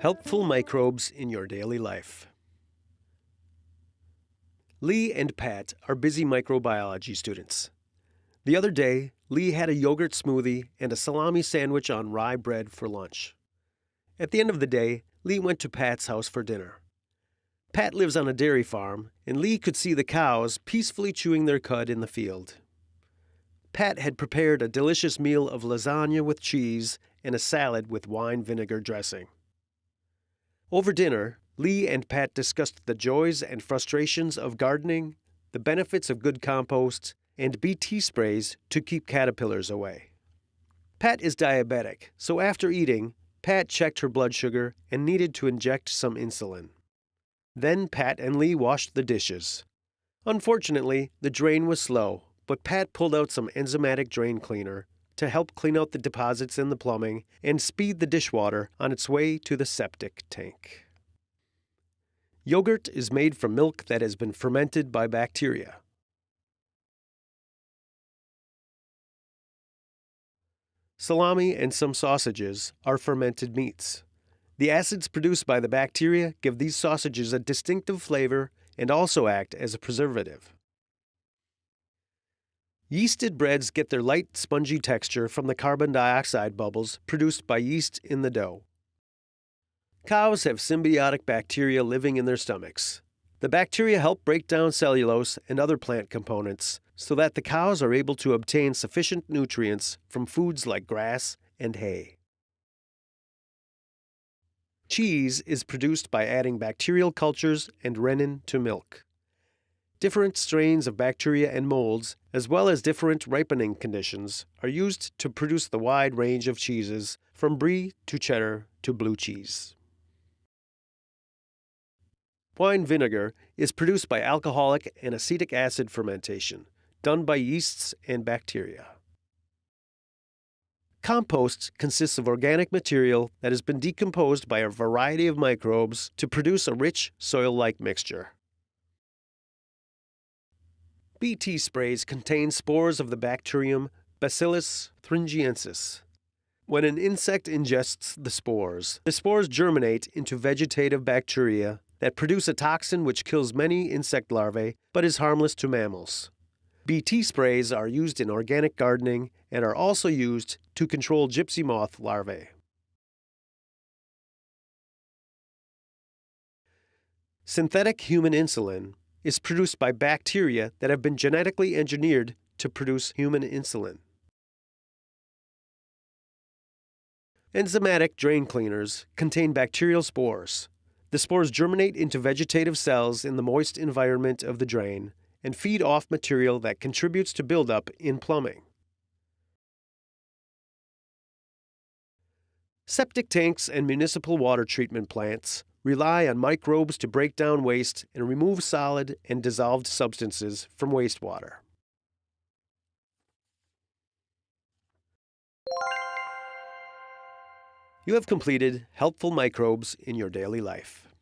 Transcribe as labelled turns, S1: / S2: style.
S1: Helpful microbes in your daily life. Lee and Pat are busy microbiology students. The other day, Lee had a yogurt smoothie and a salami sandwich on rye bread for lunch. At the end of the day, Lee went to Pat's house for dinner. Pat lives on a dairy farm, and Lee could see the cows peacefully chewing their cud in the field. Pat had prepared a delicious meal of lasagna with cheese and a salad with wine vinegar dressing. Over dinner, Lee and Pat discussed the joys and frustrations of gardening, the benefits of good compost, and BT sprays to keep caterpillars away. Pat is diabetic, so after eating, Pat checked her blood sugar and needed to inject some insulin. Then Pat and Lee washed the dishes. Unfortunately, the drain was slow, but Pat pulled out some enzymatic drain cleaner to help clean out the deposits in the plumbing and speed the dishwater on its way to the septic tank. Yogurt is made from milk that has been fermented by bacteria. Salami and some sausages are fermented meats. The acids produced by the bacteria give these sausages a distinctive flavor and also act as a preservative. Yeasted breads get their light, spongy texture from the carbon dioxide bubbles produced by yeast in the dough. Cows have symbiotic bacteria living in their stomachs. The bacteria help break down cellulose and other plant components so that the cows are able to obtain sufficient nutrients from foods like grass and hay. Cheese is produced by adding bacterial cultures and rennin to milk. Different strains of bacteria and molds, as well as different ripening conditions, are used to produce the wide range of cheeses, from brie to cheddar to blue cheese. Wine vinegar is produced by alcoholic and acetic acid fermentation, done by yeasts and bacteria. Compost consists of organic material that has been decomposed by a variety of microbes to produce a rich soil-like mixture. BT sprays contain spores of the bacterium Bacillus thuringiensis. When an insect ingests the spores, the spores germinate into vegetative bacteria that produce a toxin which kills many insect larvae but is harmless to mammals. BT sprays are used in organic gardening and are also used to control gypsy moth larvae. Synthetic human insulin is produced by bacteria that have been genetically engineered to produce human insulin. Enzymatic drain cleaners contain bacterial spores. The spores germinate into vegetative cells in the moist environment of the drain and feed off material that contributes to buildup in plumbing. Septic tanks and municipal water treatment plants rely on microbes to break down waste and remove solid and dissolved substances from wastewater. You have completed Helpful Microbes in Your Daily Life.